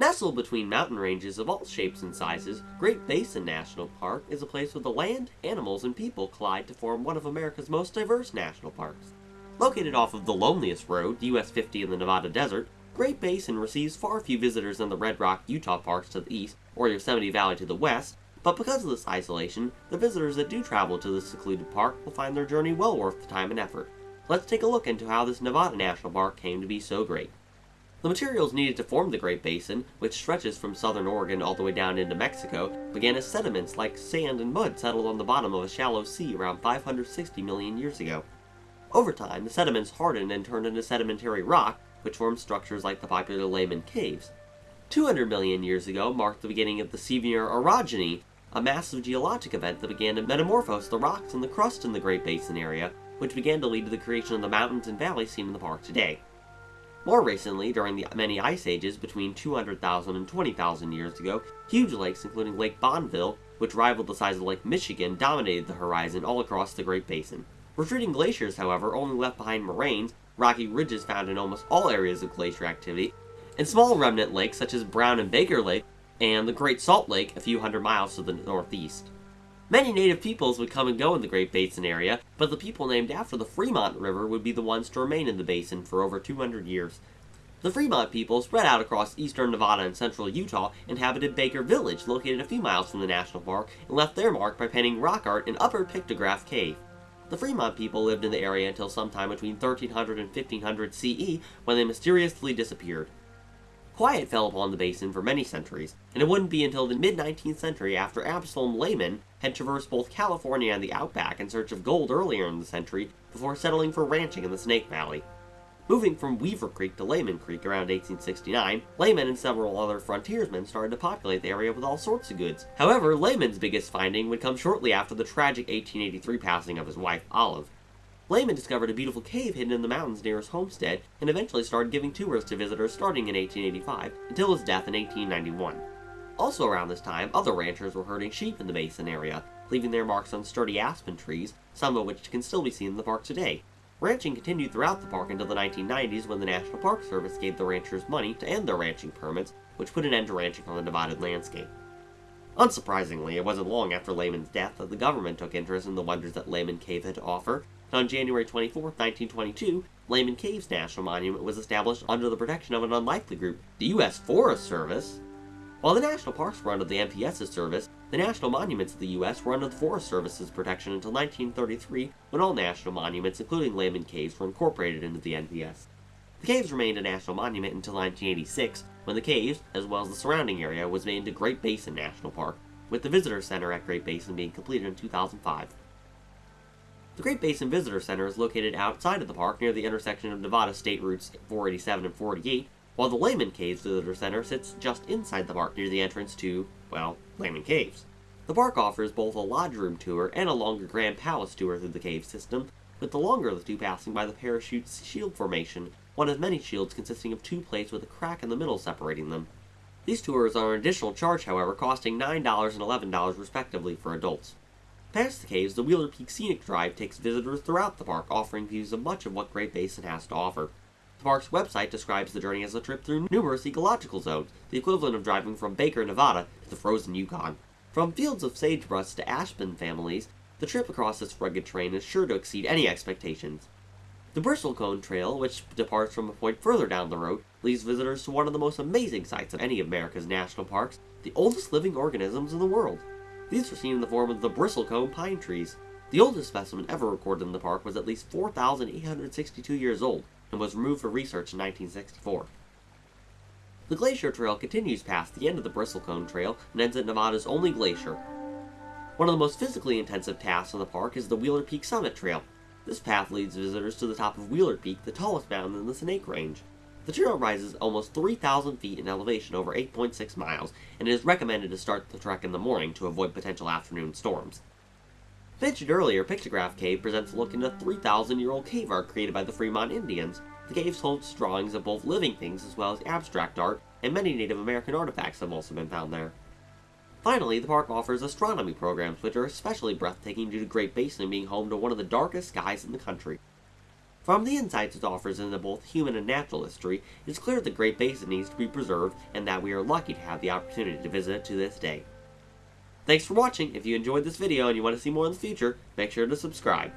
Nestled between mountain ranges of all shapes and sizes, Great Basin National Park is a place where the land, animals, and people collide to form one of America's most diverse national parks. Located off of the loneliest road, US 50 in the Nevada desert, Great Basin receives far few visitors than the Red Rock Utah parks to the east or Yosemite Valley to the west, but because of this isolation, the visitors that do travel to this secluded park will find their journey well worth the time and effort. Let's take a look into how this Nevada National Park came to be so great. The materials needed to form the Great Basin, which stretches from southern Oregon all the way down into Mexico, began as sediments like sand and mud settled on the bottom of a shallow sea around 560 million years ago. Over time, the sediments hardened and turned into sedimentary rock, which formed structures like the popular Lehman Caves. 200 million years ago marked the beginning of the Sevier orogeny, a massive geologic event that began to metamorphose the rocks and the crust in the Great Basin area, which began to lead to the creation of the mountains and valleys seen in the park today. More recently, during the many ice ages between 200,000 and 20,000 years ago, huge lakes including Lake Bonneville, which rivaled the size of Lake Michigan, dominated the horizon all across the Great Basin. Retreating glaciers, however, only left behind moraines, rocky ridges found in almost all areas of glacier activity, and small remnant lakes such as Brown and Baker Lake, and the Great Salt Lake a few hundred miles to the northeast. Many native peoples would come and go in the Great Basin area, but the people named after the Fremont River would be the ones to remain in the basin for over 200 years. The Fremont people spread out across eastern Nevada and central Utah inhabited Baker Village, located a few miles from the national park, and left their mark by painting rock art in Upper Pictograph Cave. The Fremont people lived in the area until sometime between 1300 and 1500 CE, when they mysteriously disappeared. Quiet fell upon the basin for many centuries, and it wouldn't be until the mid-19th century after Absalom Lehman had traversed both California and the outback in search of gold earlier in the century before settling for ranching in the Snake Valley. Moving from Weaver Creek to Lehman Creek around 1869, Lehman and several other frontiersmen started to populate the area with all sorts of goods. However, Lehman's biggest finding would come shortly after the tragic 1883 passing of his wife, Olive. Lehman discovered a beautiful cave hidden in the mountains near his homestead and eventually started giving tours to visitors starting in 1885 until his death in 1891. Also around this time, other ranchers were herding sheep in the basin area, leaving their marks on sturdy aspen trees, some of which can still be seen in the park today. Ranching continued throughout the park until the 1990s when the National Park Service gave the ranchers money to end their ranching permits, which put an end to ranching on the divided landscape. Unsurprisingly, it wasn't long after Lehman's death that the government took interest in the wonders that Lehman Cave had to offer, on January 24, 1922, Lehman Caves National Monument was established under the protection of an unlikely group, the U.S. Forest Service. While the national parks were under the NPS's service, the national monuments of the U.S. were under the Forest Service's protection until 1933, when all national monuments, including Lehman Caves, were incorporated into the NPS. The caves remained a national monument until 1986, when the caves, as well as the surrounding area, was made into Great Basin National Park, with the Visitor Center at Great Basin being completed in 2005. The Great Basin Visitor Center is located outside of the park near the intersection of Nevada State Routes 487 and 48, while the Lehman Caves Visitor Center sits just inside the park near the entrance to, well, Lehman Caves. The park offers both a lodge room tour and a longer Grand Palace tour through the cave system, with the longer of the two passing by the parachute shield formation, one of many shields consisting of two plates with a crack in the middle separating them. These tours are an additional charge, however, costing $9 and $11 respectively for adults. Past the caves, the Wheeler Peak Scenic Drive takes visitors throughout the park, offering views of much of what Great Basin has to offer. The park's website describes the journey as a trip through numerous ecological zones, the equivalent of driving from Baker, Nevada to the frozen Yukon. From fields of sagebrush to aspen families, the trip across this rugged terrain is sure to exceed any expectations. The Bristlecone Trail, which departs from a point further down the road, leads visitors to one of the most amazing sights of any of America's national parks, the oldest living organisms in the world. These were seen in the form of the bristlecone pine trees. The oldest specimen ever recorded in the park was at least 4,862 years old and was removed for research in 1964. The Glacier Trail continues past the end of the Bristlecone Trail and ends at Nevada's only glacier. One of the most physically intensive tasks in the park is the Wheeler Peak Summit Trail. This path leads visitors to the top of Wheeler Peak, the tallest mountain in the Snake Range. The trail rises almost 3,000 feet in elevation over 8.6 miles, and it is recommended to start the trek in the morning to avoid potential afternoon storms. Mentioned earlier, Pictograph Cave presents a look into 3,000-year-old cave art created by the Fremont Indians. The cave holds drawings of both living things as well as abstract art, and many Native American artifacts have also been found there. Finally, the park offers astronomy programs, which are especially breathtaking due to Great Basin being home to one of the darkest skies in the country. From the insights it offers into both human and natural history, it's clear the Great Basin needs to be preserved and that we are lucky to have the opportunity to visit it to this day. Thanks for watching. If you enjoyed this video and you want to see more in the future, make sure to subscribe.